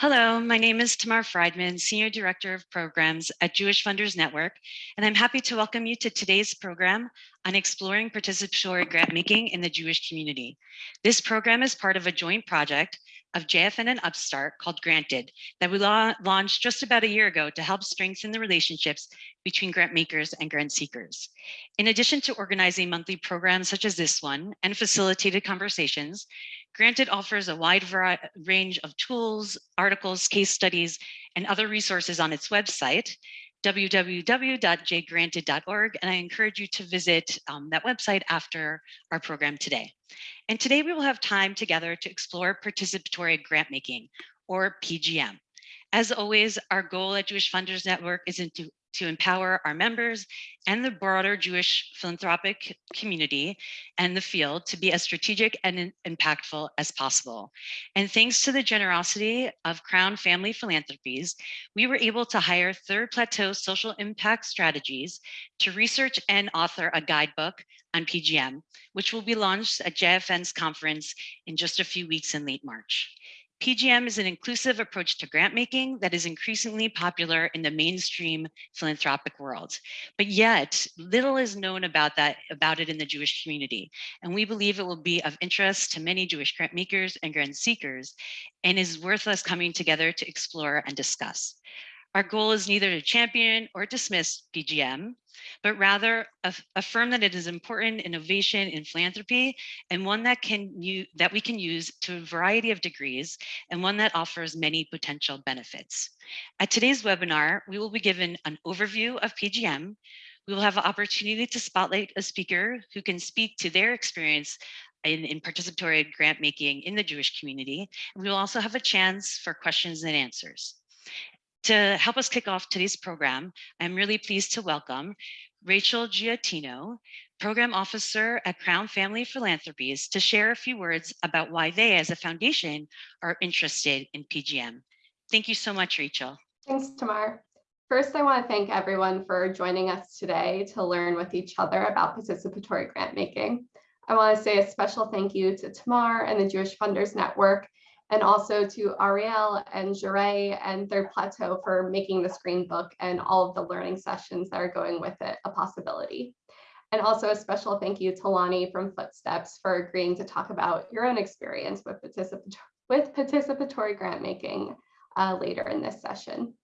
Hello, my name is Tamar Friedman, Senior Director of Programs at Jewish Funders Network, and I'm happy to welcome you to today's program on exploring participatory grant making in the Jewish community. This program is part of a joint project of JFN and Upstart called Granted that we la launched just about a year ago to help strengthen the relationships between grant makers and grant seekers. In addition to organizing monthly programs such as this one and facilitated conversations, Granted offers a wide range of tools, articles, case studies, and other resources on its website, www.jgranted.org, and I encourage you to visit um, that website after our program today. And today we will have time together to explore participatory grant making, or PGM. As always, our goal at Jewish Funders Network is to to empower our members and the broader Jewish philanthropic community and the field to be as strategic and impactful as possible. And thanks to the generosity of Crown Family Philanthropies, we were able to hire Third Plateau Social Impact Strategies to research and author a guidebook on PGM, which will be launched at JFN's conference in just a few weeks in late March. PGM is an inclusive approach to grant making that is increasingly popular in the mainstream philanthropic world. But yet, little is known about that about it in the Jewish community. And we believe it will be of interest to many Jewish grant makers and grant seekers and is worth us coming together to explore and discuss. Our goal is neither to champion or dismiss PGM, but rather affirm that it is important innovation in philanthropy and one that can that we can use to a variety of degrees and one that offers many potential benefits. At today's webinar, we will be given an overview of PGM. We will have an opportunity to spotlight a speaker who can speak to their experience in, in, participatory grant making in the Jewish community. And we will also have a chance for questions and answers. To help us kick off today's program, I'm really pleased to welcome Rachel Giatino, Program Officer at Crown Family Philanthropies, to share a few words about why they, as a foundation, are interested in PGM. Thank you so much, Rachel. Thanks, Tamar. First, I want to thank everyone for joining us today to learn with each other about participatory grant making. I want to say a special thank you to Tamar and the Jewish Funders Network and also to Ariel and Jure and Third Plateau for making the screen book and all of the learning sessions that are going with it a possibility. And also a special thank you to Lani from Footsteps for agreeing to talk about your own experience with, participatory, with participatory grant making uh, later in this session.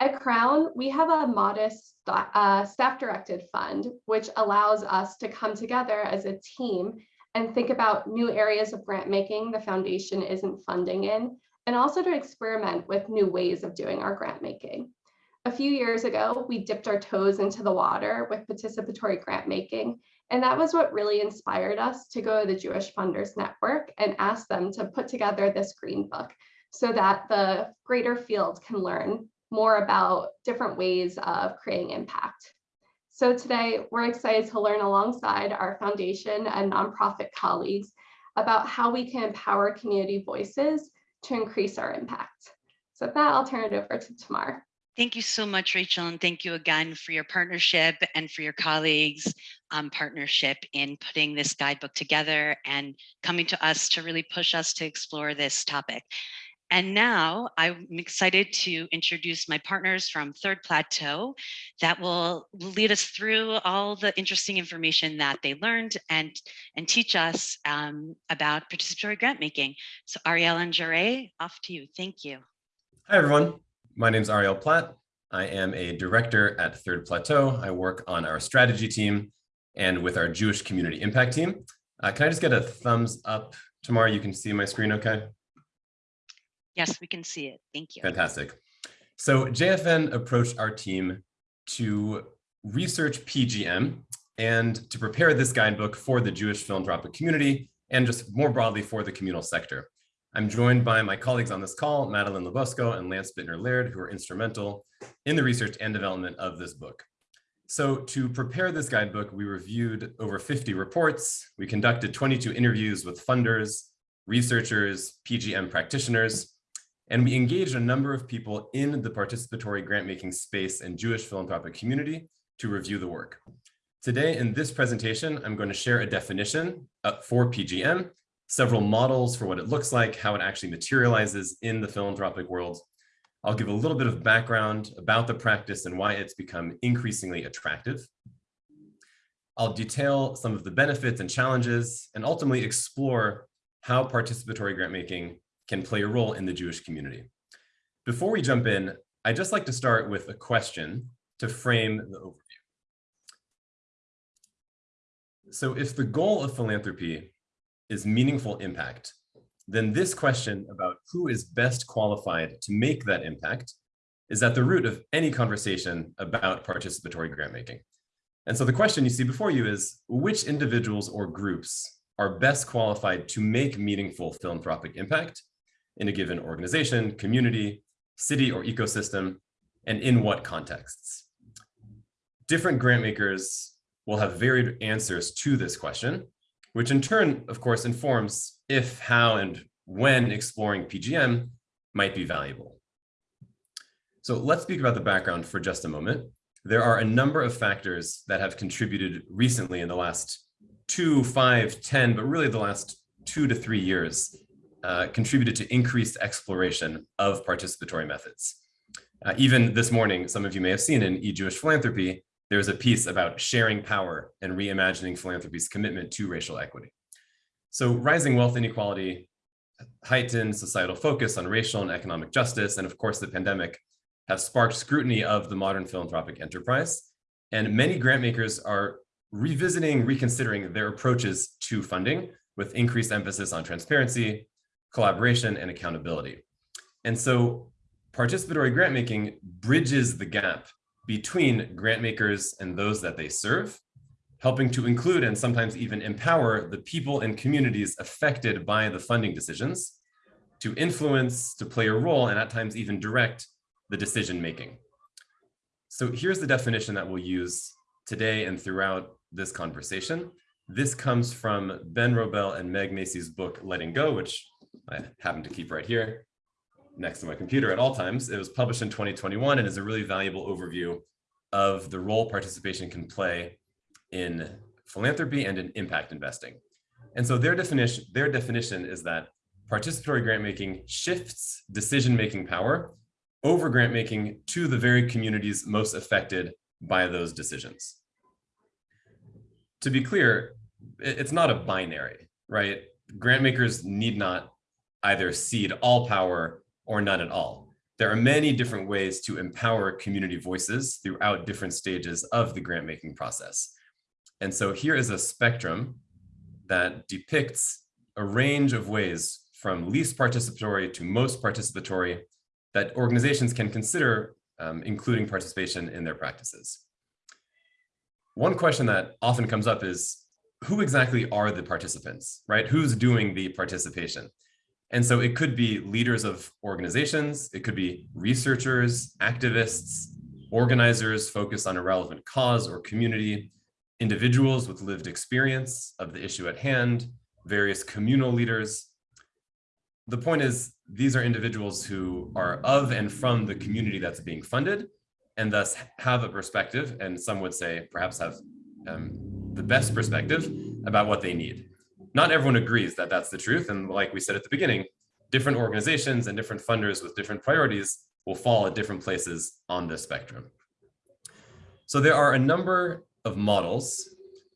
At Crown, we have a modest uh, staff-directed fund, which allows us to come together as a team and think about new areas of grant making the foundation isn't funding in, and also to experiment with new ways of doing our grant making. A few years ago, we dipped our toes into the water with participatory grant making, and that was what really inspired us to go to the Jewish Funders Network and ask them to put together this green book so that the greater field can learn more about different ways of creating impact. So today we're excited to learn alongside our foundation and nonprofit colleagues about how we can empower community voices to increase our impact. So with that, I'll turn it over to Tamar. Thank you so much, Rachel, and thank you again for your partnership and for your colleagues' um, partnership in putting this guidebook together and coming to us to really push us to explore this topic. And now I'm excited to introduce my partners from Third Plateau that will lead us through all the interesting information that they learned and, and teach us um, about participatory grant making. So Ariel and Jure, off to you. Thank you. Hi, everyone. My name is Ariel Platt. I am a director at Third Plateau. I work on our strategy team and with our Jewish community impact team. Uh, can I just get a thumbs up Tamar? You can see my screen okay? Yes, we can see it. Thank you. Fantastic. So JFN approached our team to research PGM and to prepare this guidebook for the Jewish philanthropic community and just more broadly for the communal sector. I'm joined by my colleagues on this call, Madeline Labosco and Lance Bittner-Laird, who are instrumental in the research and development of this book. So to prepare this guidebook, we reviewed over 50 reports. We conducted 22 interviews with funders, researchers, PGM practitioners, and we engaged a number of people in the participatory grant-making space and Jewish philanthropic community to review the work. Today in this presentation, I'm going to share a definition uh, for PGM, several models for what it looks like, how it actually materializes in the philanthropic world. I'll give a little bit of background about the practice and why it's become increasingly attractive. I'll detail some of the benefits and challenges and ultimately explore how participatory grant making can play a role in the Jewish community. Before we jump in, I'd just like to start with a question to frame the overview. So if the goal of philanthropy is meaningful impact, then this question about who is best qualified to make that impact is at the root of any conversation about participatory grant making. And so the question you see before you is which individuals or groups are best qualified to make meaningful philanthropic impact in a given organization, community, city, or ecosystem, and in what contexts? Different grant makers will have varied answers to this question, which in turn, of course, informs if, how, and when exploring PGM might be valuable. So let's speak about the background for just a moment. There are a number of factors that have contributed recently in the last two, five, 10, but really the last two to three years, uh, contributed to increased exploration of participatory methods. Uh, even this morning, some of you may have seen in E-Jewish Philanthropy, there's a piece about sharing power and reimagining philanthropy's commitment to racial equity. So rising wealth inequality, heightened societal focus on racial and economic justice, and of course the pandemic have sparked scrutiny of the modern philanthropic enterprise. And many grantmakers are revisiting, reconsidering their approaches to funding with increased emphasis on transparency, collaboration, and accountability. And so participatory grant making bridges the gap between grant makers and those that they serve, helping to include and sometimes even empower the people and communities affected by the funding decisions to influence, to play a role, and at times even direct the decision making. So here's the definition that we'll use today and throughout this conversation. This comes from Ben Wrobel and Meg Massey's book, Letting Go, which I happen to keep right here next to my computer at all times. It was published in 2021 and is a really valuable overview of the role participation can play in philanthropy and in impact investing. And so their definition, their definition is that participatory grant making shifts decision-making power over grant making to the very communities most affected by those decisions. To be clear, it's not a binary, right? Grant makers need not either cede all power or none at all. There are many different ways to empower community voices throughout different stages of the grant making process. And so here is a spectrum that depicts a range of ways from least participatory to most participatory that organizations can consider um, including participation in their practices. One question that often comes up is who exactly are the participants, right? Who's doing the participation? And so it could be leaders of organizations, it could be researchers, activists, organizers focused on a relevant cause or community, individuals with lived experience of the issue at hand, various communal leaders. The point is, these are individuals who are of and from the community that's being funded, and thus have a perspective, and some would say perhaps have um, the best perspective about what they need not everyone agrees that that's the truth. And like we said at the beginning, different organizations and different funders with different priorities will fall at different places on this spectrum. So there are a number of models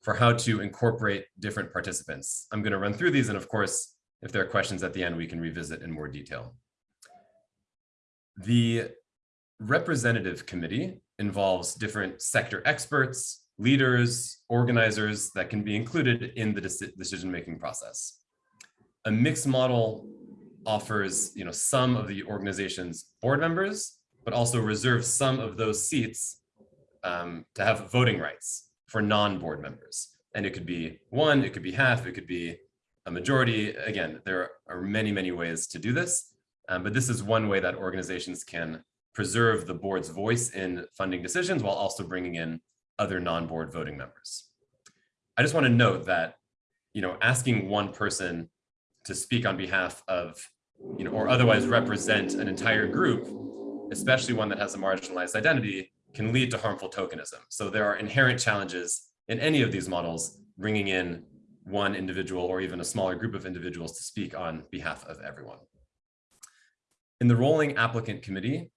for how to incorporate different participants. I'm going to run through these. And of course, if there are questions at the end, we can revisit in more detail. The representative committee involves different sector experts, leaders, organizers that can be included in the decision-making process. A mixed model offers you know, some of the organization's board members, but also reserves some of those seats um, to have voting rights for non-board members. And it could be one, it could be half, it could be a majority. Again, there are many, many ways to do this, um, but this is one way that organizations can preserve the board's voice in funding decisions while also bringing in other non-board voting members. I just want to note that, you know, asking one person to speak on behalf of, you know, or otherwise represent an entire group, especially one that has a marginalized identity, can lead to harmful tokenism. So there are inherent challenges in any of these models, bringing in one individual or even a smaller group of individuals to speak on behalf of everyone. In the rolling applicant committee,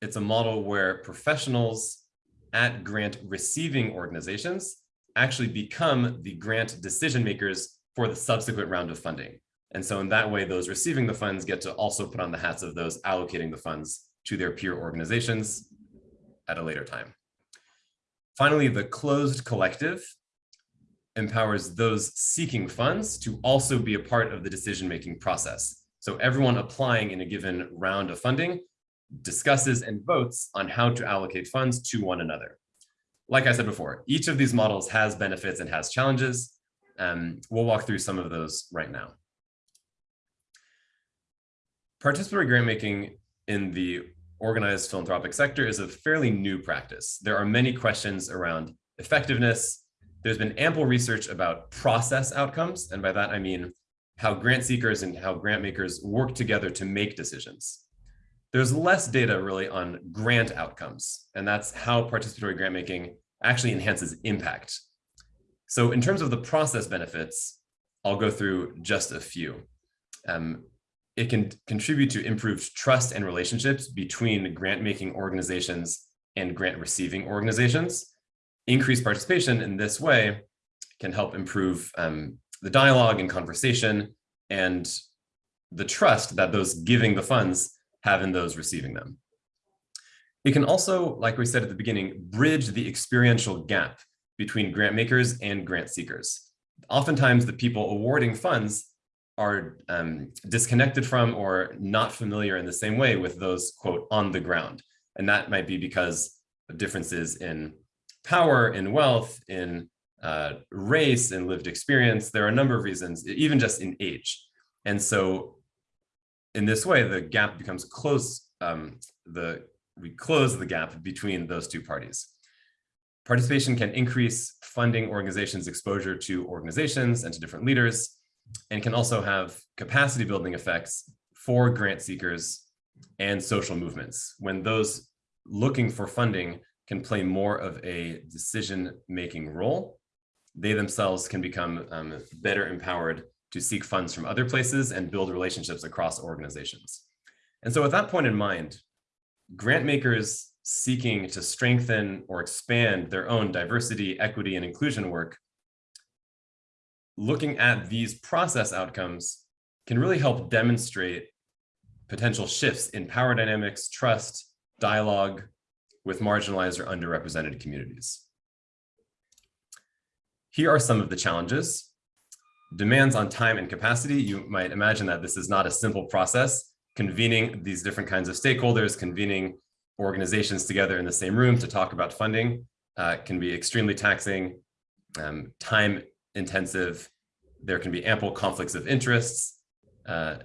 it's a model where professionals at grant receiving organizations actually become the grant decision makers for the subsequent round of funding. And so in that way, those receiving the funds get to also put on the hats of those allocating the funds to their peer organizations at a later time. Finally, the closed collective empowers those seeking funds to also be a part of the decision-making process. So everyone applying in a given round of funding discusses and votes on how to allocate funds to one another. Like I said before, each of these models has benefits and has challenges. Um, we'll walk through some of those right now. Participatory grant making in the organized philanthropic sector is a fairly new practice. There are many questions around effectiveness. There's been ample research about process outcomes. And by that, I mean how grant seekers and how grant makers work together to make decisions. There's less data really on grant outcomes, and that's how participatory grant making actually enhances impact. So in terms of the process benefits, I'll go through just a few. Um, it can contribute to improved trust and relationships between grant making organizations and grant receiving organizations. Increased participation in this way can help improve um, the dialogue and conversation and the trust that those giving the funds have in those receiving them. It can also, like we said at the beginning, bridge the experiential gap between grant makers and grant seekers. Oftentimes the people awarding funds are um, disconnected from or not familiar in the same way with those, quote, on the ground. And that might be because of differences in power, in wealth, in uh, race, and lived experience. There are a number of reasons, even just in age. And so in this way, the gap becomes close, um, the, we close the gap between those two parties. Participation can increase funding organizations' exposure to organizations and to different leaders, and can also have capacity building effects for grant seekers and social movements when those looking for funding can play more of a decision-making role. They themselves can become um, better empowered to seek funds from other places and build relationships across organizations. And so with that point in mind, grant makers seeking to strengthen or expand their own diversity, equity, and inclusion work looking at these process outcomes can really help demonstrate potential shifts in power dynamics, trust, dialogue with marginalized or underrepresented communities. Here are some of the challenges. Demands on time and capacity. You might imagine that this is not a simple process. Convening these different kinds of stakeholders, convening organizations together in the same room to talk about funding uh, can be extremely taxing, um, time intensive. There can be ample conflicts of interests. Uh,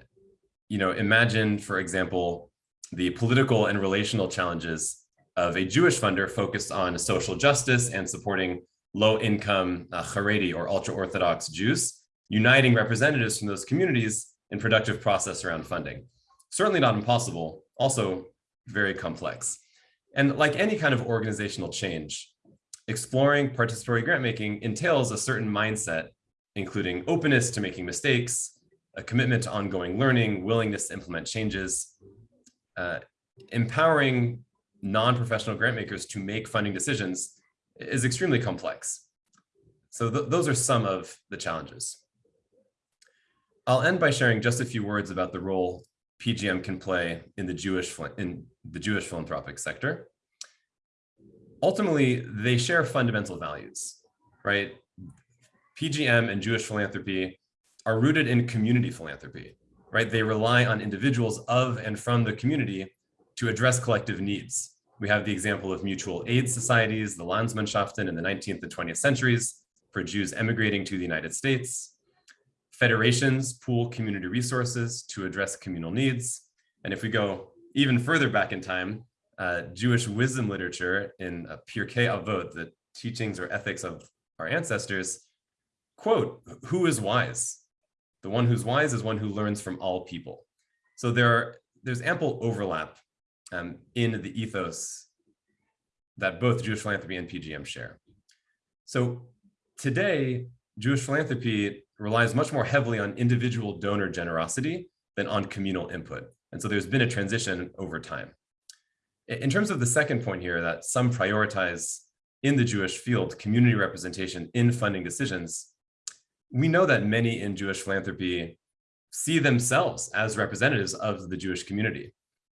you know, imagine, for example, the political and relational challenges of a Jewish funder focused on social justice and supporting low-income uh, Haredi or ultra-Orthodox Jews, uniting representatives from those communities in productive process around funding. Certainly not impossible, also very complex. And like any kind of organizational change, exploring participatory grant making entails a certain mindset, including openness to making mistakes, a commitment to ongoing learning, willingness to implement changes, uh, empowering non-professional grant makers to make funding decisions is extremely complex. So th those are some of the challenges. I'll end by sharing just a few words about the role PGM can play in the Jewish in the Jewish philanthropic sector ultimately they share fundamental values, right? PGM and Jewish philanthropy are rooted in community philanthropy, right? They rely on individuals of and from the community to address collective needs. We have the example of mutual aid societies, the Landsmannschaften in the 19th and 20th centuries for Jews emigrating to the United States. Federations pool community resources to address communal needs. And if we go even further back in time, uh, Jewish wisdom literature in uh, Pirkei Avot, the teachings or ethics of our ancestors, quote, who is wise? The one who's wise is one who learns from all people. So there are, there's ample overlap um, in the ethos that both Jewish philanthropy and PGM share. So today, Jewish philanthropy relies much more heavily on individual donor generosity than on communal input. And so there's been a transition over time. In terms of the second point here, that some prioritize in the Jewish field community representation in funding decisions, we know that many in Jewish philanthropy see themselves as representatives of the Jewish community.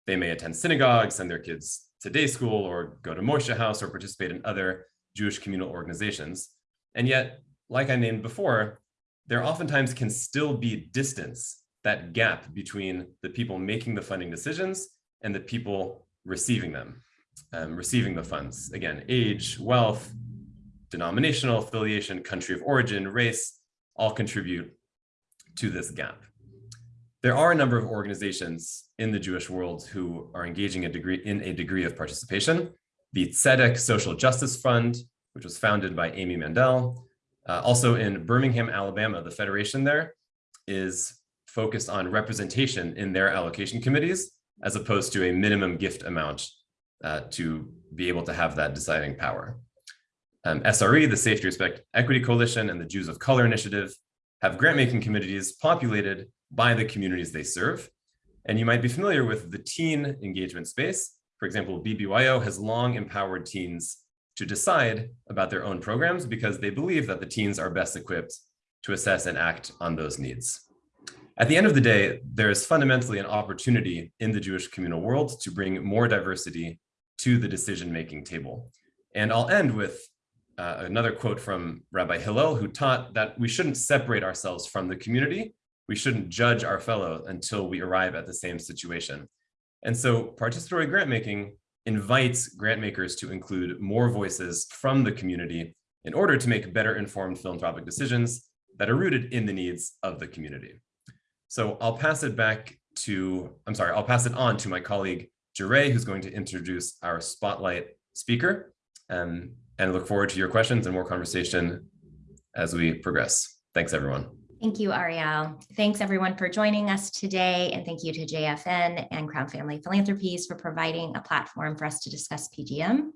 They may attend synagogue, send their kids to day school, or go to Moishe House, or participate in other Jewish communal organizations. And yet, like I named before, there oftentimes can still be distance, that gap between the people making the funding decisions and the people receiving them, um, receiving the funds. Again, age, wealth, denominational affiliation, country of origin, race, all contribute to this gap. There are a number of organizations in the Jewish world who are engaging a degree in a degree of participation. The Tzedek Social Justice Fund, which was founded by Amy Mandel. Uh, also in Birmingham, Alabama, the federation there is focused on representation in their allocation committees, as opposed to a minimum gift amount uh, to be able to have that deciding power. Um, SRE, the Safety Respect Equity Coalition, and the Jews of Color Initiative have grant-making committees populated by the communities they serve. And you might be familiar with the teen engagement space. For example, BBYO has long empowered teens to decide about their own programs because they believe that the teens are best equipped to assess and act on those needs. At the end of the day, there is fundamentally an opportunity in the Jewish communal world to bring more diversity to the decision-making table. And I'll end with uh, another quote from Rabbi Hillel, who taught that we shouldn't separate ourselves from the community. We shouldn't judge our fellow until we arrive at the same situation. And so participatory grant making invites grant makers to include more voices from the community in order to make better informed philanthropic decisions that are rooted in the needs of the community. So I'll pass it back to, I'm sorry, I'll pass it on to my colleague, Jure, who's going to introduce our spotlight speaker um, and look forward to your questions and more conversation as we progress. Thanks, everyone. Thank you, Ariel. Thanks everyone for joining us today. And thank you to JFN and Crown Family Philanthropies for providing a platform for us to discuss PGM.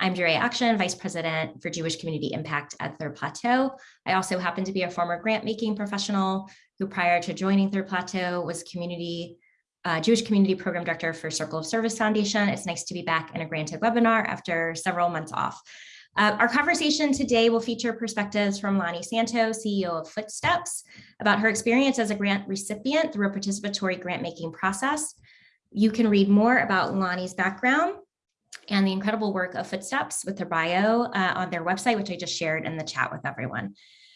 I'm Jure Action, Vice President for Jewish Community Impact at Third Plateau. I also happen to be a former grant making professional who prior to joining Third Plateau was community uh, Jewish Community Program Director for Circle of Service Foundation. It's nice to be back in a granted webinar after several months off. Uh, our conversation today will feature perspectives from Lani Santo, CEO of Footsteps, about her experience as a grant recipient through a participatory grant making process. You can read more about Lani's background and the incredible work of Footsteps with their bio uh, on their website, which I just shared in the chat with everyone.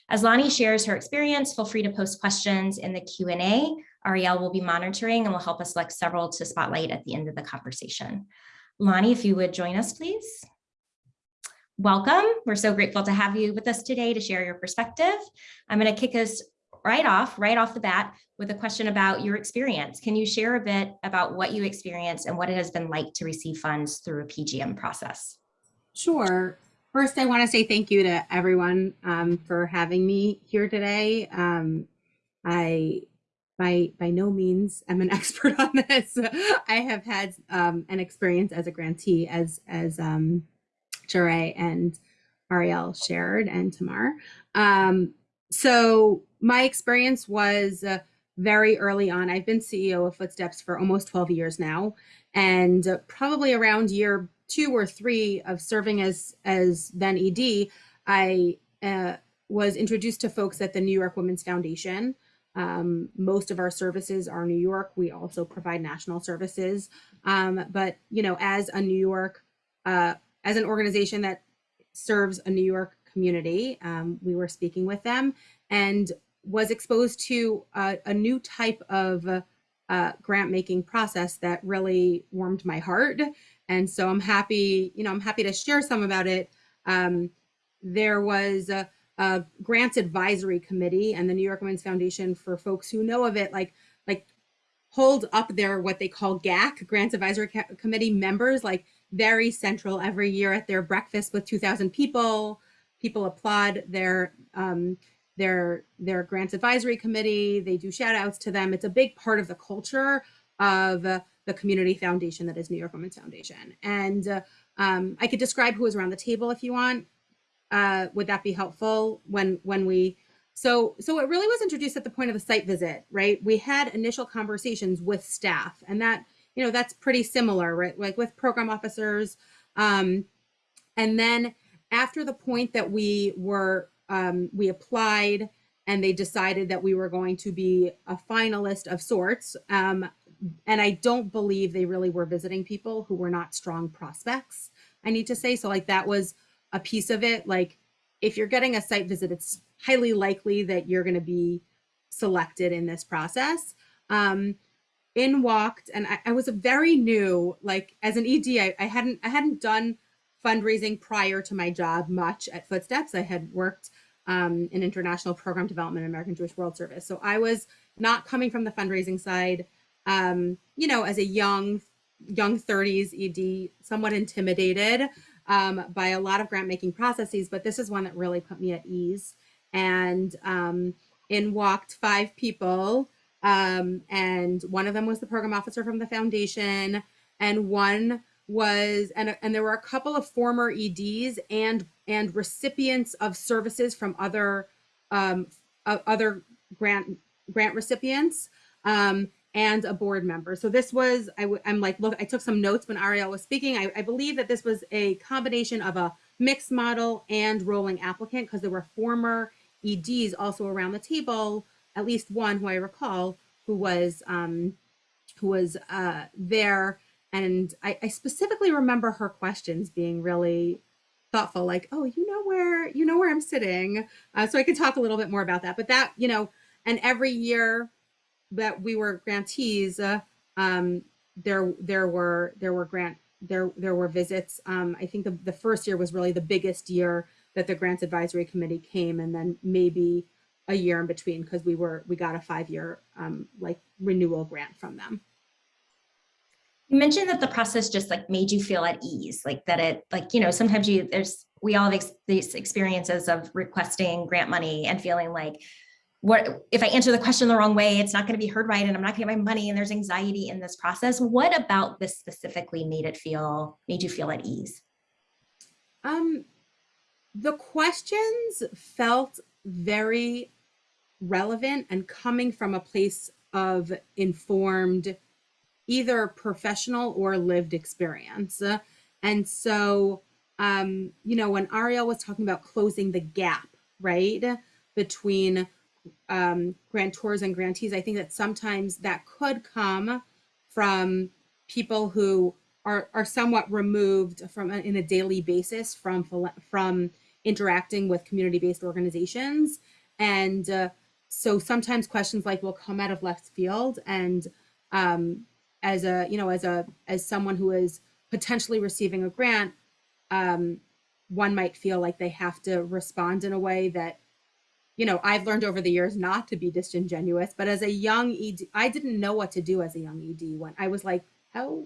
As Lani shares her experience, feel free to post questions in the Q&A. Ariel will be monitoring and will help us select several to spotlight at the end of the conversation. Lani, if you would join us, please welcome. We're so grateful to have you with us today to share your perspective. I'm going to kick us right off, right off the bat with a question about your experience. Can you share a bit about what you experienced and what it has been like to receive funds through a PGM process? Sure. First, I want to say thank you to everyone um, for having me here today. Um, I, by by no means, am an expert on this. I have had um, an experience as a grantee, as as um, Jure and Ariel shared and Tamar. Um, so my experience was uh, very early on. I've been CEO of Footsteps for almost 12 years now, and uh, probably around year two or three of serving as as then ED, I uh, was introduced to folks at the New York Women's Foundation. Um, most of our services are New York. We also provide national services, um, but you know, as a New York uh, as an organization that serves a New York community. Um, we were speaking with them and was exposed to a, a new type of uh, grant making process that really warmed my heart. And so I'm happy, you know, I'm happy to share some about it. Um, there was a, a grants advisory committee and the New York Women's Foundation for folks who know of it, like, like hold up their what they call GAC, Grants Advisory Committee members, like very central every year at their breakfast with 2000 people. People applaud their um, their their grants advisory committee. They do shout outs to them. It's a big part of the culture of the community foundation that is New York Women's Foundation. And uh, um, I could describe who is around the table if you want. Uh, would that be helpful when when we so so it really was introduced at the point of the site visit, right? We had initial conversations with staff, and that you know that's pretty similar, right? Like with program officers, um, and then after the point that we were um, we applied and they decided that we were going to be a finalist of sorts. Um, and I don't believe they really were visiting people who were not strong prospects. I need to say so. Like that was a piece of it. Like if you're getting a site visit, it's highly likely that you're going to be selected in this process. Um, in walked, and I, I was a very new, like as an ED, I, I hadn't I hadn't done fundraising prior to my job much at Footsteps. I had worked um, in international program development American Jewish World Service, so I was not coming from the fundraising side. Um, you know, as a young young 30s ED, somewhat intimidated um, by a lot of grant making processes, but this is one that really put me at ease. And um, in walked five people, um, and one of them was the program officer from the foundation, and one was and and there were a couple of former EDs and and recipients of services from other um, other grant grant recipients. Um, and a board member. So this was, I'm like, look, I took some notes when Ariel was speaking. I, I believe that this was a combination of a mixed model and rolling applicant because there were former EDs also around the table, at least one who I recall who was um, who was uh, there. And I, I specifically remember her questions being really thoughtful, like, oh, you know where, you know where I'm sitting. Uh, so I can talk a little bit more about that. But that, you know, and every year that we were grantees, uh, um, there there were there were grant there there were visits. Um, I think the, the first year was really the biggest year that the grants advisory committee came, and then maybe a year in between because we were we got a five year um, like renewal grant from them. You mentioned that the process just like made you feel at ease, like that it like, you know, sometimes you there's we all have ex these experiences of requesting grant money and feeling like what if I answer the question the wrong way, it's not going to be heard right and I'm not going to get my money and there's anxiety in this process. What about this specifically made it feel made you feel at ease? Um the questions felt very relevant and coming from a place of informed either professional or lived experience. And so, um, you know, when Ariel was talking about closing the gap, right, between um, grantors and grantees, I think that sometimes that could come from people who are, are somewhat removed from in a daily basis from from interacting with community-based organizations and uh, so sometimes questions like will come out of left field and um, as a you know as a as someone who is potentially receiving a grant um, one might feel like they have to respond in a way that you know i've learned over the years not to be disingenuous but as a young ed i didn't know what to do as a young ed when i was like how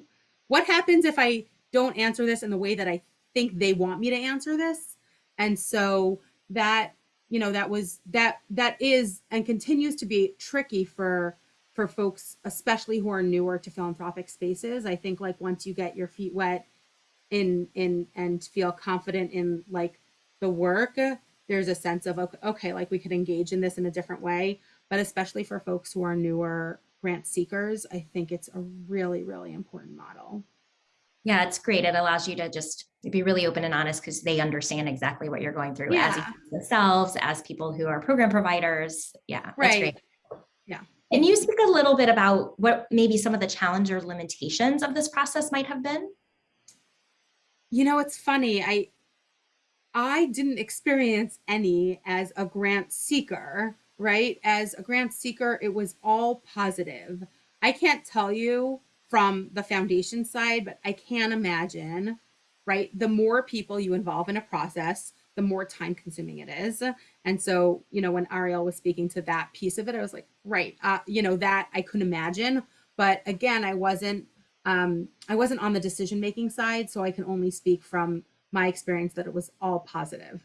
what happens if i don't answer this in the way that i think they want me to answer this? And so that you know that was that that is and continues to be tricky for for folks, especially who are newer to philanthropic spaces. I think like once you get your feet wet in in and feel confident in like the work, there's a sense of okay, like we could engage in this in a different way. But especially for folks who are newer grant seekers, I think it's a really, really important model. Yeah, it's great. It allows you to just be really open and honest because they understand exactly what you're going through Yeah. as themselves, as people who are program providers. Yeah, that's Right. great. Yeah. Can you speak a little bit about what maybe some of the challenge or limitations of this process might have been? You know, it's funny. I I didn't experience any as a grant seeker, right? As a grant seeker, it was all positive. I can't tell you from the foundation side, but I can imagine, right? The more people you involve in a process, the more time consuming it is. And so, you know, when Ariel was speaking to that piece of it, I was like, right, uh, you know, that I couldn't imagine. But again, I wasn't, um, I wasn't on the decision making side, so I can only speak from my experience that it was all positive.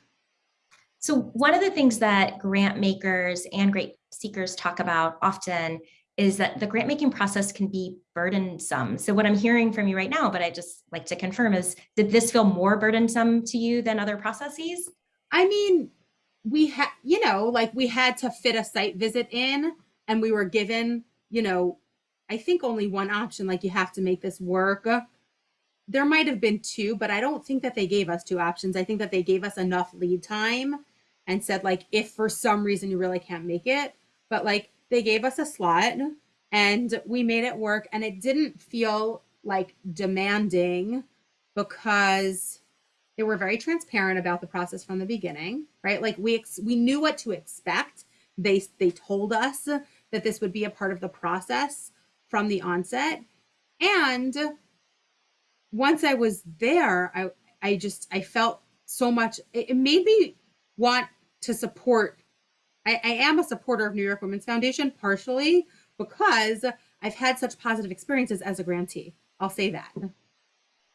So one of the things that grant makers and grant seekers talk about often is that the grant making process can be burdensome. So what I'm hearing from you right now, but I just like to confirm is, did this feel more burdensome to you than other processes? I mean, we had, you know, like we had to fit a site visit in and we were given, you know, I think only one option, like you have to make this work. There might have been two, but I don't think that they gave us two options. I think that they gave us enough lead time and said like, if for some reason you really can't make it, but like they gave us a slot and we made it work and it didn't feel like demanding because they were very transparent about the process from the beginning right? Like we we knew what to expect. They they told us that this would be a part of the process from the onset. And once i was there i i just i felt so much it, it made me want to support I, I am a supporter of new york women's foundation partially because i've had such positive experiences as a grantee i'll say that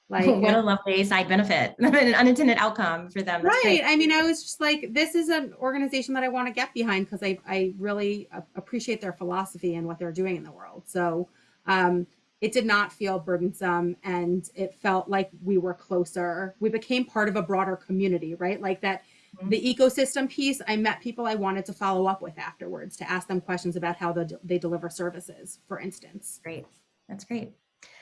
like what a lovely side benefit, an unintended outcome for them. That's right great. i mean i was just like this is an organization that i want to get behind because i i really appreciate their philosophy and what they're doing in the world so um it did not feel burdensome and it felt like we were closer we became part of a broader community right like that. Mm-hmm. the ecosystem piece i met people i wanted to follow up with afterwards to ask them questions about how the, they deliver services for instance Great. That's great.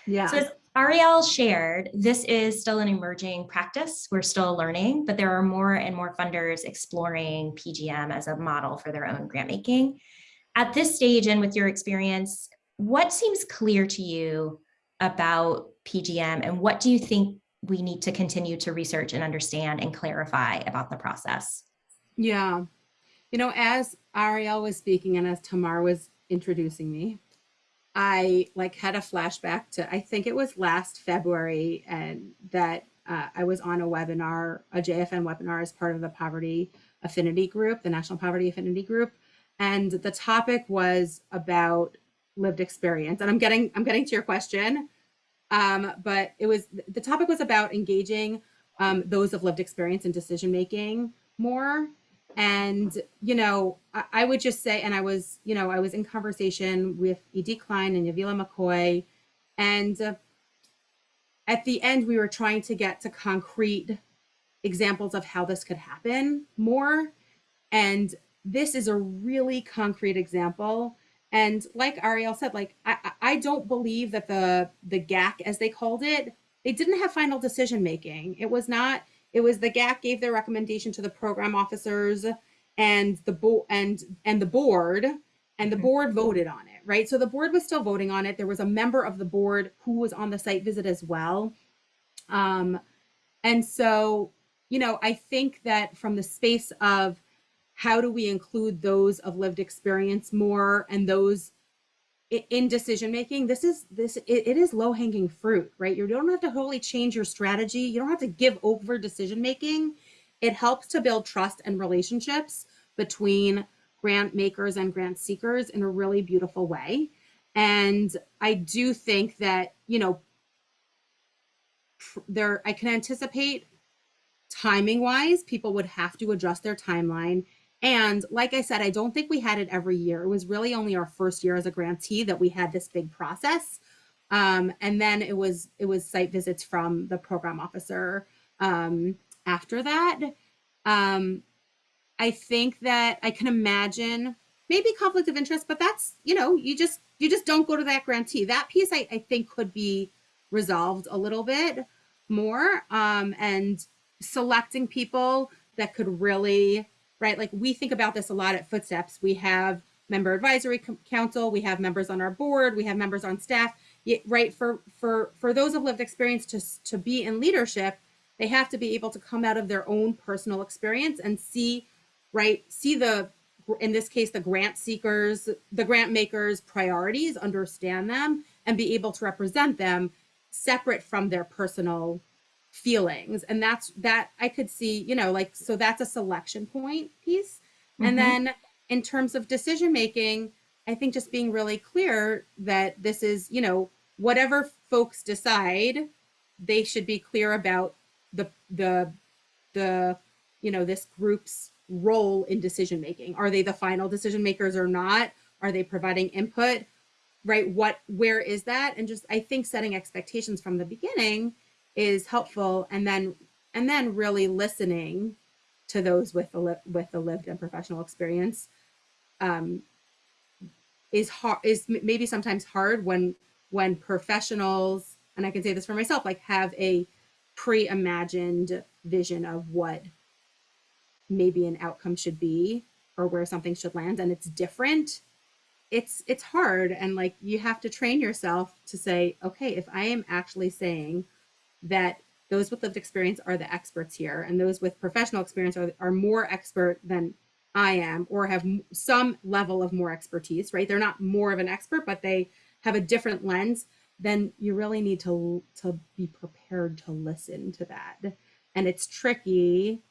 yeah So as Ariel shared, this is still an emerging practice. We're still learning, but there are more and more funders exploring PGM as a model for their own grant making. At this stage and with your experience, what seems clear to you about PGM and what do you think we need to continue to research and understand and clarify about the process? Yeah. You know, as Ariel was speaking and as Tamar was introducing me, I like had a flashback to I think it was last February and that uh, I was on a webinar, a JFN webinar as part of the Poverty Affinity Group, the National Poverty Affinity Group, and the topic was about lived experience. And I'm getting I'm getting to your question, um, but it was the topic was about engaging um, those of lived experience in decision making more. And you know I, I would just say and i was you know i was in conversation with ed klein and yavilah mccoy. And uh, at the end we were trying to get to concrete examples of how this could happen more. And this is a really concrete example and like ariel said like i I- don't believe that the the gac as they called it they didn't have final decision making it was not it was the GAC gave their recommendation to the program officers and the board and and the board and the board voted on it, right? So the board was still voting on it. There was a member of the board who was on the site visit as well. Um, and so, you know, I think that from the space of how do we include those of lived experience more and those in decision making? This is this it, it is low hanging fruit right? You don't have to wholly change your strategy. You don't have to give over decision making. It helps to build trust and relationships between grant makers and grant seekers in a really beautiful way. And i do think that you know there i can anticipate timing wise people would have to adjust their timeline and like I said, I don't think we had it every year. It was really only our first year as a grantee that we had this big process. Um, and then it was it was site visits from the program officer um, after that. Um, I think that I can imagine maybe conflict of interest, but that's you know you just you just don't go to that grantee. That piece I, I think could be resolved a little bit more um, and selecting people that could really right? Like we think about this a lot at Footsteps. We have member advisory council, we have members on our board, we have members on staff. Right for for for those of lived experience to to be in leadership, they have to be able to come out of their own personal experience and see, right? See the in this case the grant seekers, the grant makers' priorities, understand them, and be able to represent them separate from their personal feelings. And that's that i could see you know like so that's a selection point piece. Mhm. and then in terms of decision making i think just being really clear that this is you know whatever folks decide they should be clear about the the the you know this group's role in decision making. Are they the final decision makers or not? Are they providing input? Right what where is that? And just i think setting expectations from the beginning is helpful and then and then really listening to those with the with the lived and professional experience um, is hard is maybe sometimes hard when when professionals and I can say this for myself like have a pre-imagined vision of what maybe an outcome should be or where something should land and it's different it's it's hard and like you have to train yourself to say okay if i am actually saying that those with lived experience are the experts here and those with professional experience are, are more expert than i am or have some level of more expertise right? They're not more of an expert but they have a different lens then you really need to to be prepared to listen to that. And it's tricky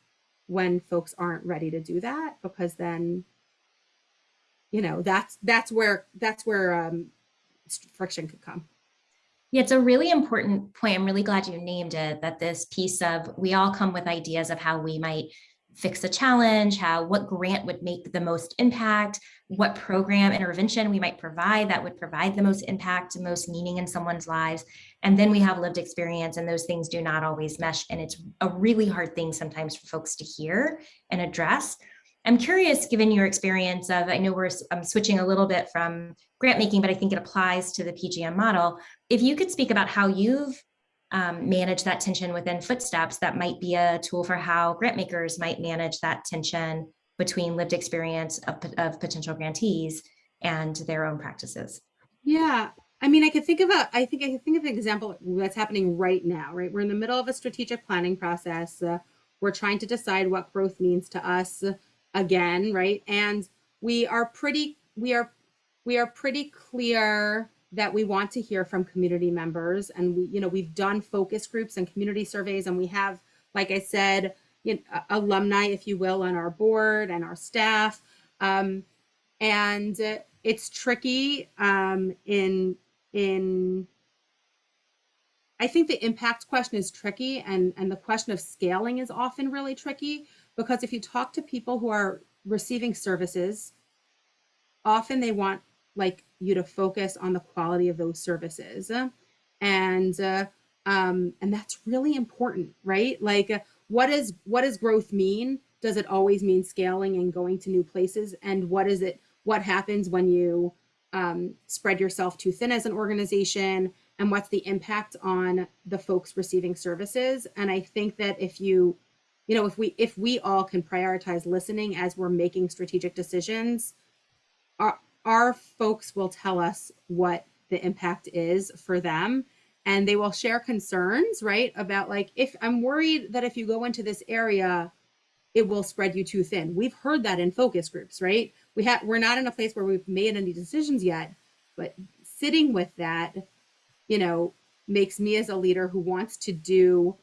when folks aren't ready to do that because then you know that's that's where that's where um friction could come Yeah, it's a really important point. I'm really glad you named it, that this piece of, we all come with ideas of how we might fix a challenge, how, what grant would make the most impact, what program intervention we might provide that would provide the most impact, the most meaning in someone's lives. And then we have lived experience and those things do not always mesh. And it's a really hard thing sometimes for folks to hear and address. I'm curious, given your experience of, I know we're I'm switching a little bit from grant making, but I think it applies to the PGM model. If you could speak about how you've um, managed that tension within Footsteps, that might be a tool for how grant makers might manage that tension between lived experience of, of potential grantees and their own practices. Yeah, I mean, I could think of a, I think I could think of an example that's happening right now, right? We're in the middle of a strategic planning process. Uh, we're trying to decide what growth means to us again, right? And we are pretty, we are, we are pretty clear that we want to hear from community members, and we, you know, we've done focus groups and community surveys, and we have, like I said, you know, alumni, if you will, on our board and our staff. Um, and it's tricky um, in in I think the impact question is tricky and and the question of scaling is often really tricky because if you talk to people who are receiving services often they want like you to focus on the quality of those services. And uh, um, and that's really important right? Like uh, what is what does growth mean? Does it always mean scaling and going to new places? And what is it what happens when you um, spread yourself too thin as an organization? And what's the impact on the folks receiving services? And i think that if you you know if we if we all can prioritize listening as we're making strategic decisions our our folks will tell us what the impact is for them. And they will share concerns right about like if i'm worried that if you go into this area it will spread you too thin. We've heard that in focus groups right? We have we're not in a place where we've made any decisions yet but sitting with that you know makes me as a leader who wants to do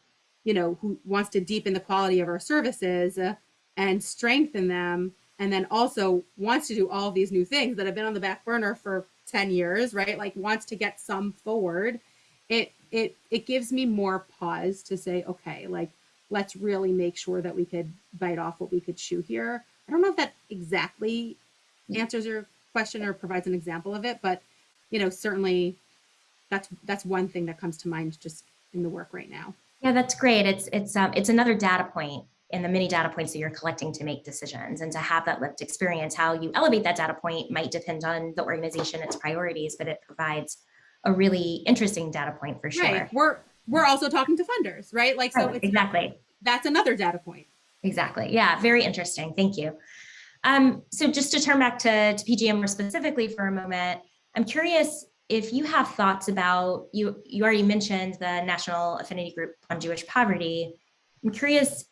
you know who wants to deepen the quality of our services uh, and strengthen them and then also wants to do all these new things that have been on the back burner for 10 years right? Like wants to get some forward. It it it gives me more pause to say okay like let's really make sure that we could bite off what we could chew here. I don't know if that exactly answers your question or provides an example of it but you know certainly that's that's one thing that comes to mind just in the work right now Yeah, that's great. It's it's um, it's another data point in the many data points that you're collecting to make decisions and to have that lived experience. How you elevate that data point might depend on the organization, its priorities, but it provides a really interesting data point for sure. right we're we're also talking to funders right like so it's exactly. that's another data point Exactly. Yeah, very interesting. Thank you. Um, so just to turn back to, to PGM more specifically for a moment, I'm curious if you have thoughts about, you, you already mentioned the National Affinity Group on Jewish Poverty. I'm curious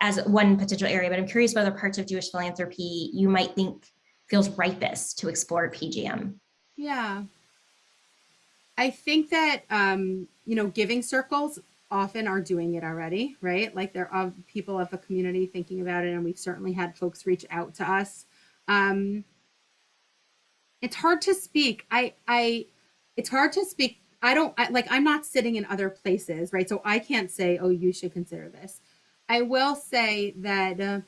as one potential area, but I'm curious what other parts of Jewish philanthropy you might think feels ripest to explore PGM. Yeah. I think that um, you know, giving circles often are doing it already, right? Like there are people of the community thinking about it, and we've certainly had folks reach out to us. Um, it's hard to speak. I I it's hard to speak. I don't I, like I'm not sitting in other places, right? So I can't say, "Oh, you should consider this." I will say that uh,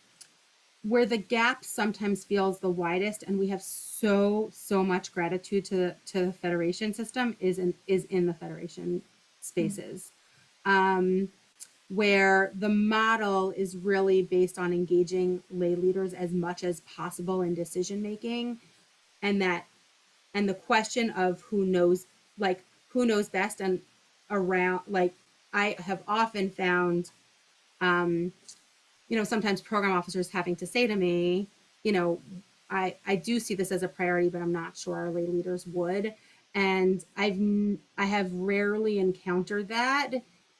where the gap sometimes feels the widest and we have so so much gratitude to to the federation system is in is in the federation spaces um where the model is really based on engaging lay leaders as much as possible in decision making and that and the question of who knows like who knows best and around like i have often found um you know sometimes program officers having to say to me you know i i do see this as a priority but i'm not sure our lay leaders would and i've i have rarely encountered that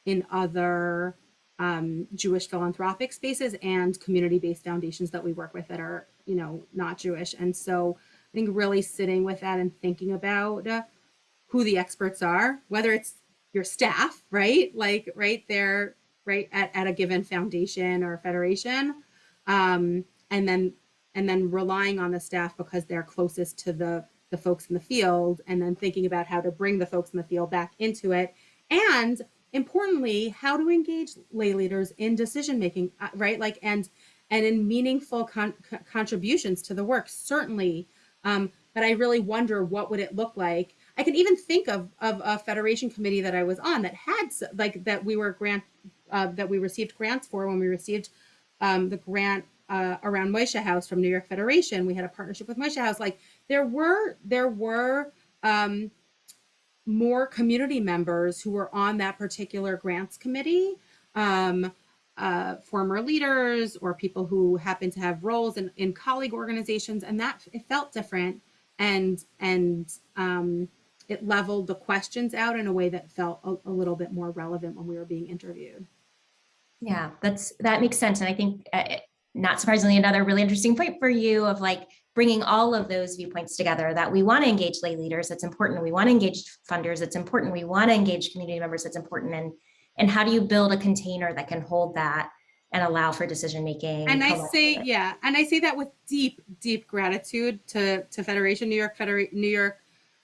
in other um, Jewish philanthropic spaces and community-based foundations that we work with that are, you know, not Jewish. And so I think really sitting with that and thinking about uh, who the experts are, whether it's your staff, right? Like right there, right at, at a given foundation or federation. Um, and then and then relying on the staff because they're closest to the the folks in the field and then thinking about how to bring the folks in the field back into it and importantly how to engage lay leaders in decision making uh, right like and and in meaningful con- contributions to the work certainly um, but i really wonder what would it look like i can even think of of a federation committee that i was on that had like that we were grant uh, that we received grants for when we received um, the grant uh, around Moishe House from New York Federation. We had a partnership with Moishe House. Like there were there were um, more community members who were on that particular grants committee, um, uh, former leaders or people who happen to have roles in, in colleague organizations, and that it felt different, and and um, it leveled the questions out in a way that felt a, a little bit more relevant when we were being interviewed. Yeah, that's, that makes sense. And I think, uh, not surprisingly, another really interesting point for you of like bringing all of those viewpoints together, that we want to engage lay leaders, it's important. We want to engage funders, it's important. We want to engage community members, it's important. And, and how do you build a container that can hold that and allow for decision-making? and I say, yeah, and I say that with deep, deep gratitude to to Federation New York, Federation New York,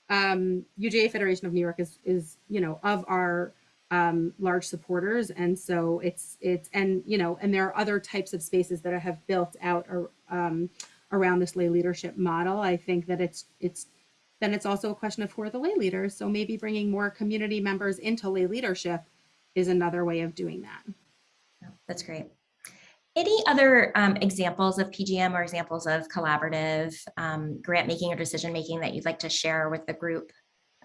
um, UJA Federation of New York is is you know of our um, large supporters, and so it's it's and you know and there are other types of spaces that I have built out or, um, around this lay leadership model. I think that it's it's then it's also a question of who are the lay leaders. So maybe bringing more community members into lay leadership is another way of doing that. That's great. Any other um, examples of PGM or examples of collaborative um, grant making or decision making that you'd like to share with the group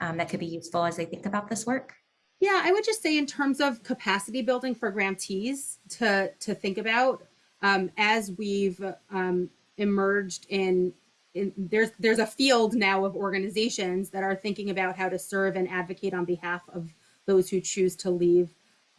um, that could be useful as they think about this work? Yeah, I would just say in terms of capacity building for grantees to to think about um, as we've um, emerged in, in there's there's a field now of organizations that are thinking about how to serve and advocate on behalf of those who choose to leave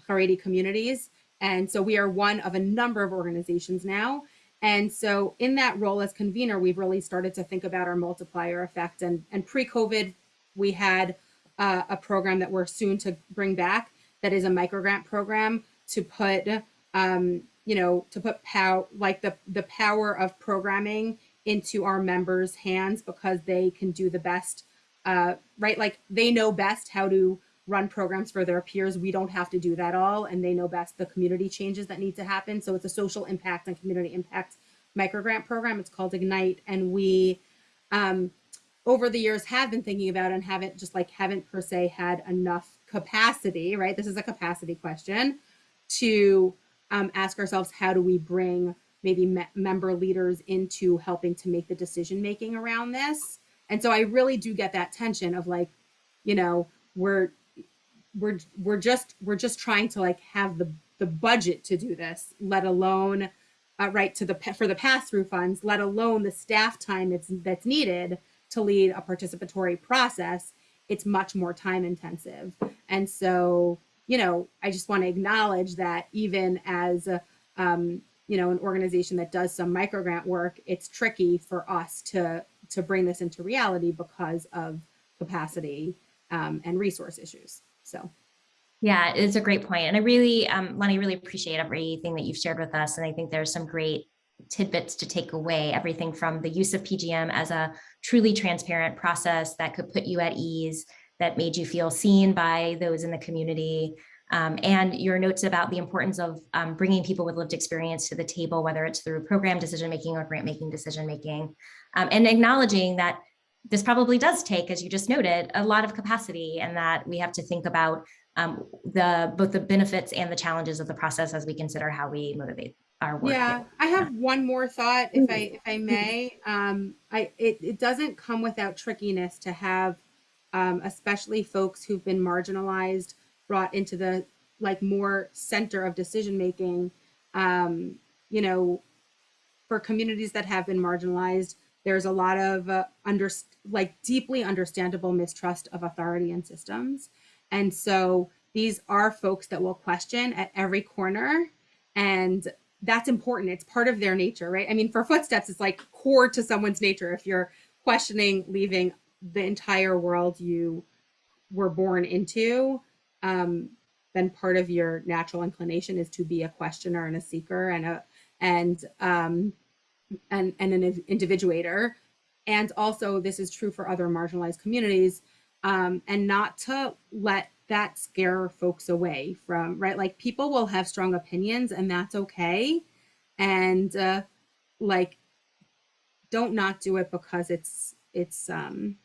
Haredi communities. And so we are one of a number of organizations now. And so in that role as convener, we've really started to think about our multiplier effect. And, and pre-COVID, we had uh, a program that we're soon to bring back that is a microgrant program to put, um, you know, to put power, like the, the power of programming into our members' hands because they can do the best, uh, right? Like they know best how to run programs for their peers. We don't have to do that all, and they know best the community changes that need to happen. So it's a social impact and community impact microgrant program. It's called Ignite, and we, um, over the years, have been thinking about and haven't just like haven't per se had enough capacity. Right, this is a capacity question to um, ask ourselves how do we bring maybe me- member leaders into helping to make the decision making around this. And so I really do get that tension of like, you know, we're we're we're just we're just trying to like have the the budget to do this let alone uh, right to the for the pass through funds let alone the staff time that's that's needed to lead a participatory process. It's much more time intensive. And so you know i just want to acknowledge that even as a, um, you know an organization that does some microgrant work it's tricky for us to to bring this into reality because of capacity um, and resource issues so Yeah, it's a great point. And I really, um, Lani, really appreciate everything that you've shared with us. And I think there's some great tidbits to take away, everything from the use of PGM as a truly transparent process that could put you at ease, that made you feel seen by those in the community, um, and your notes about the importance of um, bringing people with lived experience to the table, whether it's through program decision-making or grant-making decision-making, um, and acknowledging that this probably does take, as you just noted, a lot of capacity and that we have to think about um, the both the benefits and the challenges of the process as we consider how we motivate our work. Yeah, here. I have one more thought, if I if I may. Um, I it, it doesn't come without trickiness to have, um, especially folks who've been marginalized brought into the like more center of decision making. Um, you know, for communities that have been marginalized, there's a lot of uh, under like deeply understandable mistrust of authority and systems, and so these are folks that will question at every corner and that's important. It's part of their nature, right? I mean, for footsteps, it's like core to someone's nature. If you're questioning leaving the entire world you were born into, um, then part of your natural inclination is to be a questioner and a seeker and a and um, and and an individuator. And also, this is true for other marginalized communities, um, and not to let that scare folks away from right? Like people will have strong opinions and that's okay. And uh like don't not do it because it's it's um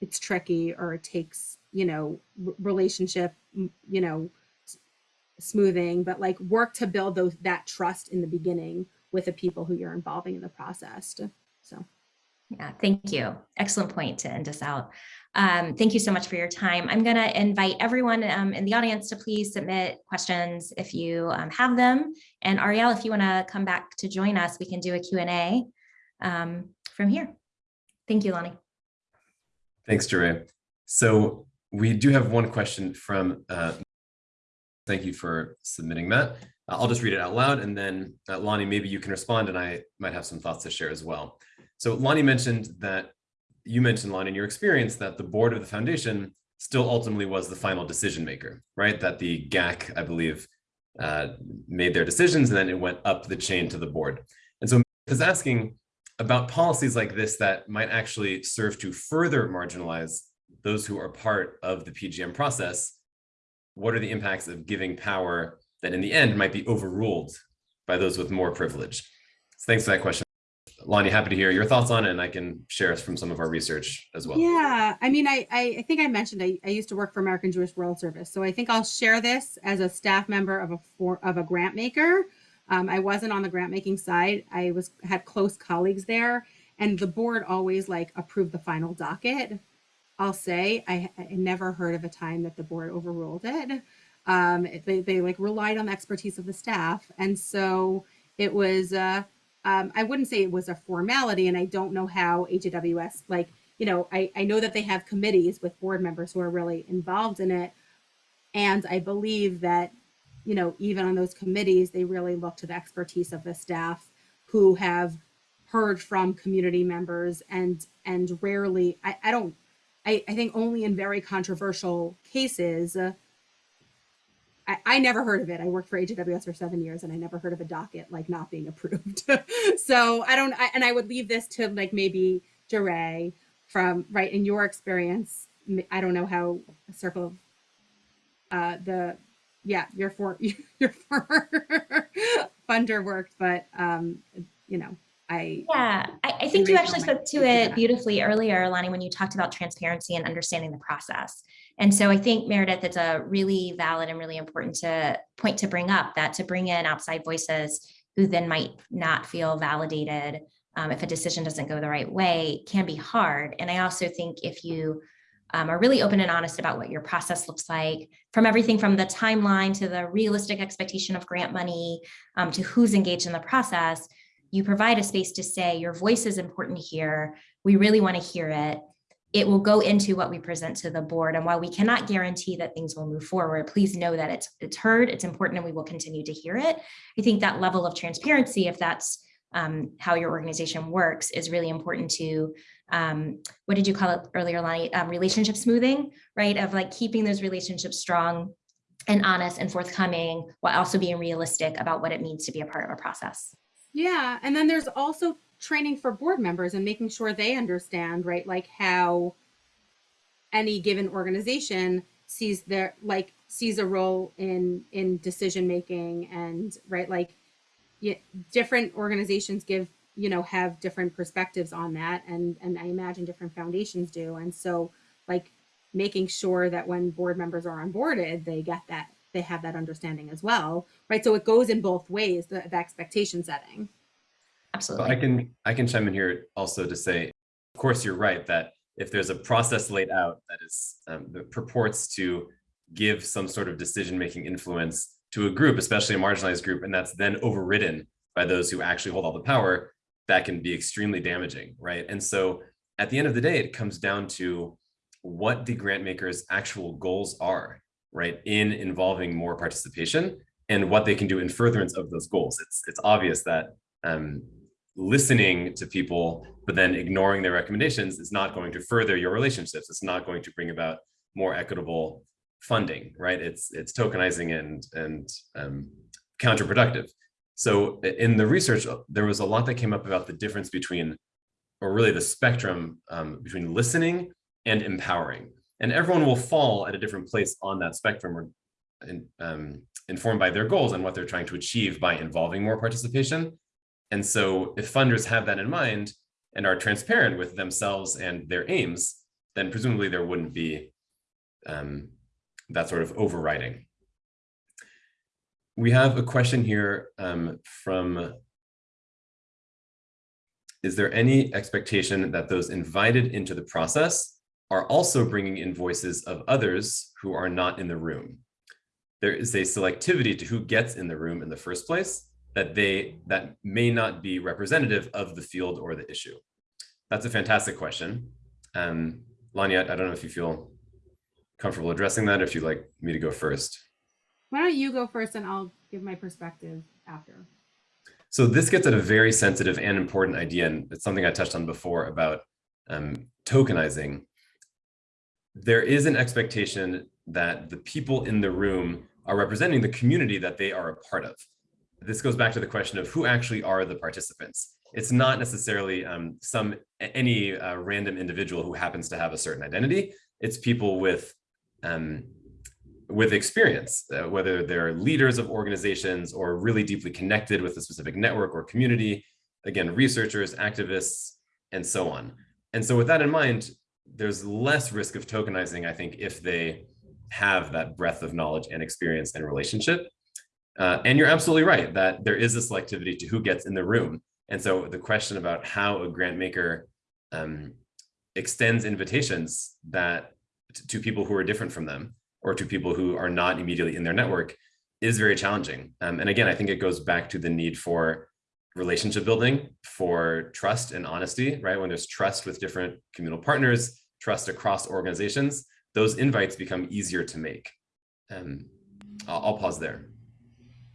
it's tricky or it takes you know relationship you know smoothing. But like work to build those that trust in the beginning with the people who you're involving in the process so Yeah, thank you. Excellent point to end us out. Um, thank you so much for your time. I'm going to invite everyone um, in the audience to please submit questions if you um, have them. And Ariel, if you want to come back to join us, we can do a Q&A um, from here. Thank you, Lani. Thanks, Jure. So we do have one question from, uh, thank you for submitting that. Uh, I'll just read it out loud and then uh, Lani, maybe you can respond and I might have some thoughts to share as well. So Lani mentioned that, you mentioned Lani in your experience that the board of the foundation still ultimately was the final decision maker, right? That the GAC, I believe, uh, made their decisions and then it went up the chain to the board. And so is asking about policies like this that might actually serve to further marginalize those who are part of the PGM process. What are the impacts of giving power that in the end might be overruled by those with more privilege? So thanks for that question. Lani, happy to hear your thoughts on it, and I can share from some of our research as well. Yeah, I mean, I, I, think I mentioned I, I used to work for American Jewish World Service, so I think I'll share this as a staff member of a for, of a grant maker. Um, I wasn't on the grant making side. I was had close colleagues there, and the board always like approved the final docket. I'll say I, I never heard of a time that the board overruled it. Um, they they like relied on the expertise of the staff, and so it was. Uh, um, I wouldn't say it was a formality, and I don't know how AJWS like you know I, I know that they have committees with board members who are really involved in it and i believe that you know even on those committees they really look to the expertise of the staff who have heard from community members and and rarely i, I don't I, I think only in very controversial cases uh, I, I never heard of it. I worked for AJWS for seven years and I never heard of a docket like not being approved. so I don't, I, and I would leave this to like maybe Jure from right in your experience. I don't know how a circle of uh, the, yeah, your for your former funder worked, but um, you know, I Yeah, I, I think you actually spoke to it beautifully earlier, Lani, when you talked about transparency and understanding the process. And so I think Meredith, it's a really valid and really important to point to bring up that to bring in outside voices who then might not feel validated um, if a decision doesn't go the right way can be hard. And I also think if you um, are really open and honest about what your process looks like, from everything from the timeline to the realistic expectation of grant money um, to who's engaged in the process, you provide a space to say your voice is important here. We really want to hear it. It will go into what we present to the board. And while we cannot guarantee that things will move forward, please know that it's, it's heard, it's important, and we will continue to hear it. I think that level of transparency, if that's um, how your organization works, is really important to, um, what did you call it earlier, Lani? Um, relationship smoothing, right? Of like keeping those relationships strong and honest and forthcoming while also being realistic about what it means to be a part of a process. Yeah, and then there's also training for board members and making sure they understand, right, like how any given organization sees their like sees a role in in decision making and right like different organizations give you know, have different perspectives on that. And, and I imagine different foundations do. And so like making sure that when board members are onboarded, they get that, they have that understanding as well, right? So it goes in both ways, the, the expectation setting. So Absolutely. I can I can chime in here also to say, of course, you're right that if there's a process laid out that is um, that purports to give some sort of decision-making influence to a group, especially a marginalized group, and that's then overridden by those who actually hold all the power, that can be extremely damaging, right? And so at the end of the day, it comes down to what the grant makers' actual goals are, right, in involving more participation and what they can do in furtherance of those goals. It's it's obvious that um, listening to people, but then ignoring their recommendations is not going to further your relationships. It's not going to bring about more equitable funding, right? It's it's tokenizing and and um, counterproductive. So in the research, uh, there was a lot that came up about the difference between, or really the spectrum um, between listening and empowering. And everyone will fall at a different place on that spectrum or in, um, informed by their goals and what they're trying to achieve by involving more participation. And so if funders have that in mind and are transparent with themselves and their aims, then presumably there wouldn't be um, that sort of overriding. We have a question here um, from, is there any expectation that those invited into the process are also bringing in voices of others who are not in the room? There is a selectivity to who gets in the room in the first place that they that may not be representative of the field or the issue. That's a fantastic question. Um, Lanya, I don't know if you feel comfortable addressing that or if you'd like me to go first. Why don't you go first and I'll give my perspective after. So this gets at a very sensitive and important idea, and it's something I touched on before about um, tokenizing. There is an expectation that the people in the room are representing the community that they are a part of. This goes back to the question of who actually are the participants. It's not necessarily um, some any uh, random individual who happens to have a certain identity. It's people with um, with experience, uh, whether they're leaders of organizations or really deeply connected with a specific network or community, again, researchers, activists, and so on. And so with that in mind, there's less risk of tokenizing, I think, if they have that breadth of knowledge and experience and relationship. Uh, and you're absolutely right that there is a selectivity to who gets in the room. And so the question about how a grant maker um, extends invitations that to people who are different from them or to people who are not immediately in their network is very challenging. Um, and again, I think it goes back to the need for relationship building, for trust and honesty, right? When there's trust with different communal partners, trust across organizations, those invites become easier to make. Um, I'll, I'll pause there.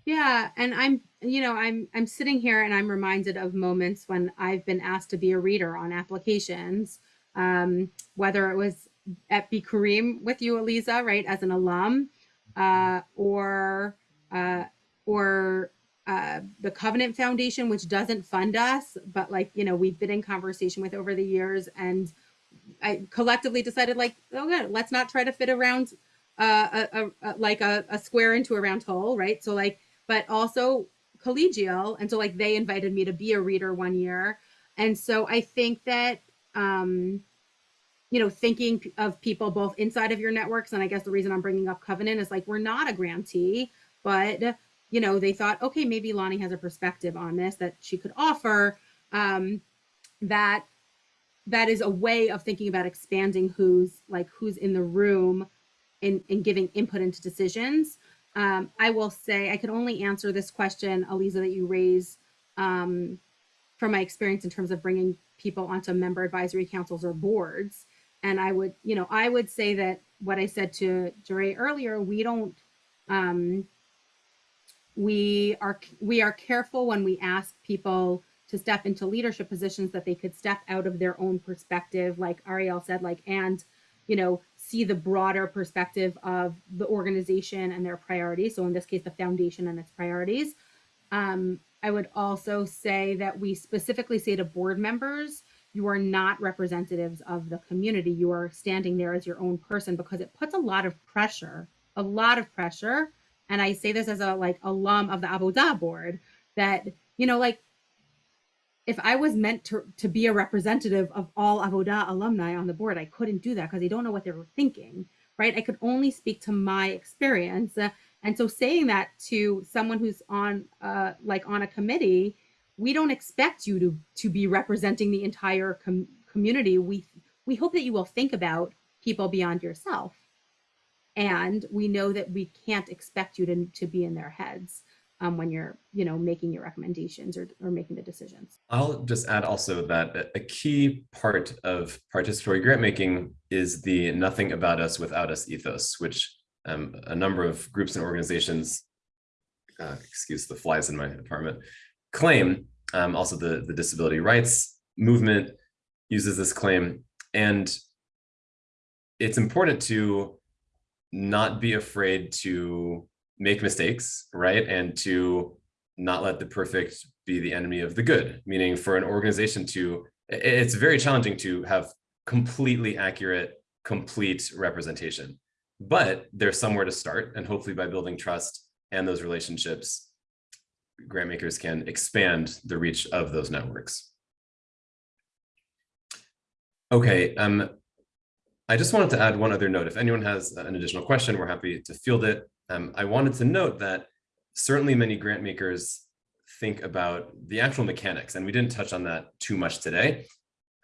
Yeah, and I'm, you know, I'm I'm sitting here and I'm reminded of moments when I've been asked to be a reader on applications, um, whether it was at Bikkurim with you, Eliza, right, as an alum, uh, or uh, or uh, the Covenant Foundation, which doesn't fund us, but like you know, we've been in conversation with over the years, and I collectively decided like, oh, good, let's not try to fit around uh, a, a, a like a, a square into a round hole, right? So like but also collegial. And so like they invited me to be a reader one year. And so I think that, um, you know, thinking of people both inside of your networks, and I guess the reason I'm bringing up Covenant is like, we're not a grantee, but, you know, they thought, okay, maybe Lani has a perspective on this that she could offer um, that that is a way of thinking about expanding who's like who's in the room and, and giving input into decisions. Um, I will say I can only answer this question, Aliza, that you raise um, from my experience in terms of bringing people onto member advisory councils or boards. And I would, you know, I would say that what I said to Jure earlier, we don't, um, we are we are careful when we ask people to step into leadership positions that they could step out of their own perspective, like Ariel said, like and you know, see the broader perspective of the organization and their priorities. So in this case, the foundation and its priorities. Um, I would also say that we specifically say to board members, you are not representatives of the community. You are standing there as your own person because it puts a lot of pressure, a lot of pressure. And I say this as a like alum of the Avodah board that, you know, like if I was meant to, to be a representative of all Avodah alumni on the board, I couldn't do that because they don't know what they were thinking, right? I could only speak to my experience. Uh, and so saying that to someone who's on uh, like on a committee, we don't expect you to, to be representing the entire com community. We, we hope that you will think about people beyond yourself. And we know that we can't expect you to, to be in their heads um, when you're, you know, making your recommendations or, or making the decisions. I'll just add also that a- key part of participatory grant making is the nothing about us without us ethos, which um, a number of groups and organizations, uh, excuse the flies in my apartment, claim. Um, also, the, the disability rights movement uses this claim. And it's important to not be afraid to make mistakes, right? And to not let the perfect be the enemy of the good, meaning for an organization to, it's very challenging to have completely accurate, complete representation. But there's somewhere to start, and hopefully by building trust and those relationships, grant makers can expand the reach of those networks. Okay, um, I just wanted to add one other note. If anyone has an additional question, we're happy to field it. Um, I wanted to note that certainly many grant makers think about the actual mechanics, and we didn't touch on that too much today.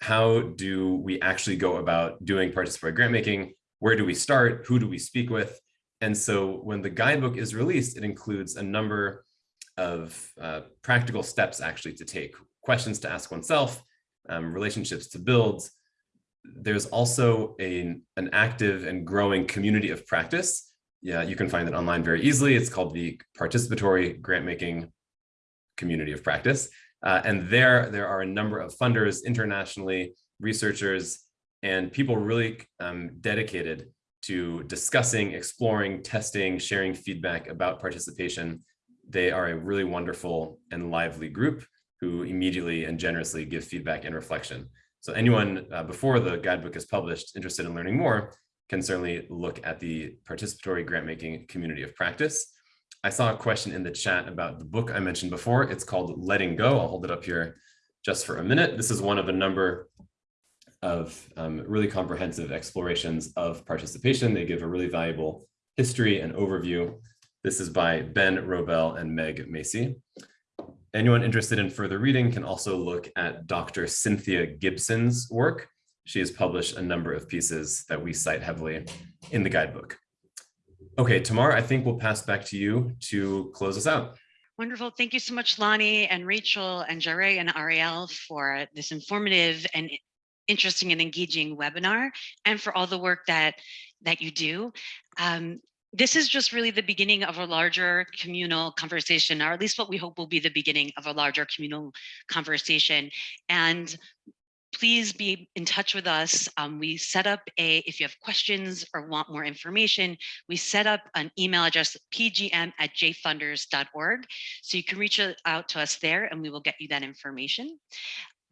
How do we actually go about doing participatory grant making? Where do we start? Who do we speak with? And so when the guidebook is released, it includes a number of uh, practical steps actually to take, questions to ask oneself, um, relationships to build. There's also a, an active and growing community of practice. Yeah, you can find it online very easily. It's called the Participatory Grant Making Community of Practice. Uh, and there, there are a number of funders internationally, researchers, and people really um, dedicated to discussing, exploring, testing, sharing feedback about participation. They are a really wonderful and lively group who immediately and generously give feedback and reflection. So anyone uh, before the guidebook is published interested in learning more can certainly look at the participatory grant making community of practice. I saw a question in the chat about the book I mentioned before. It's called Letting Go. I'll hold it up here just for a minute. This is one of a number of um, really comprehensive explorations of participation. They give a really valuable history and overview. This is by Ben Robel and Meg Macy. Anyone interested in further reading can also look at Dr. Cynthia Gibson's work. She has published a number of pieces that we cite heavily in the guidebook. Okay, Tamar, I think we'll pass back to you to close us out. Wonderful. Thank you so much, Lani and Rachel and Jare and Ariel for this informative and interesting and engaging webinar and for all the work that that you do. Um, this is just really the beginning of a larger communal conversation, or at least what we hope will be the beginning of a larger communal conversation. And please be in touch with us. Um, we set up a, if you have questions or want more information, we set up an email address, pgm at jfunders.org. So you can reach out to us there and we will get you that information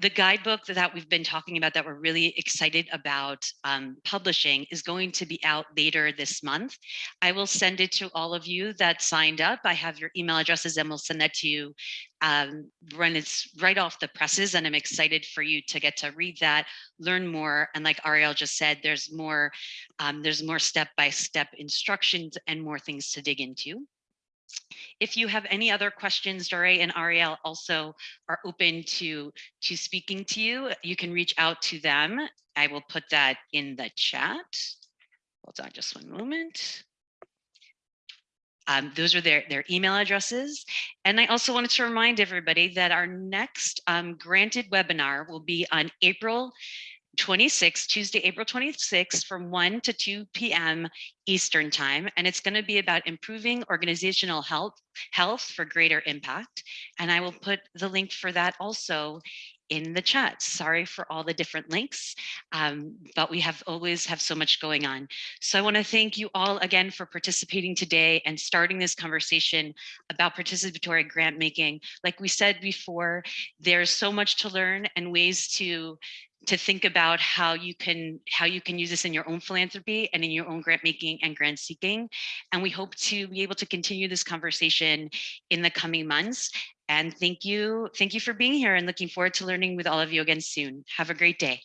the guidebook that we've been talking about that we're really excited about um, publishing is going to be out later this month. I will send it to all of you that signed up. I have your email addresses and we'll send that to you um, when it's right off the presses. And I'm excited for you to get to read that, learn more. And like Ariel just said, there's more, um, there's more step-by-step -step instructions and more things to dig into. If you have any other questions, Dore and Ariel also are open to, to speaking to you. You can reach out to them. I will put that in the chat. Hold on just one moment. Um, those are their, their email addresses. And I also wanted to remind everybody that our next um, granted webinar will be on April 26, Tuesday, April 26th from 1 to 2 p.m. Eastern time. And it's going to be about improving organizational health, health for greater impact. And I will put the link for that also in the chat. Sorry for all the different links, um, but we have always have so much going on. So I want to thank you all again for participating today and starting this conversation about participatory grant making. Like we said before, there's so much to learn and ways to to think about how you can how you can use this in your own philanthropy and in your own grant making and grant seeking and we hope to be able to continue this conversation in the coming months And thank you, thank you for being here and looking forward to learning with all of you again soon. Have a great day.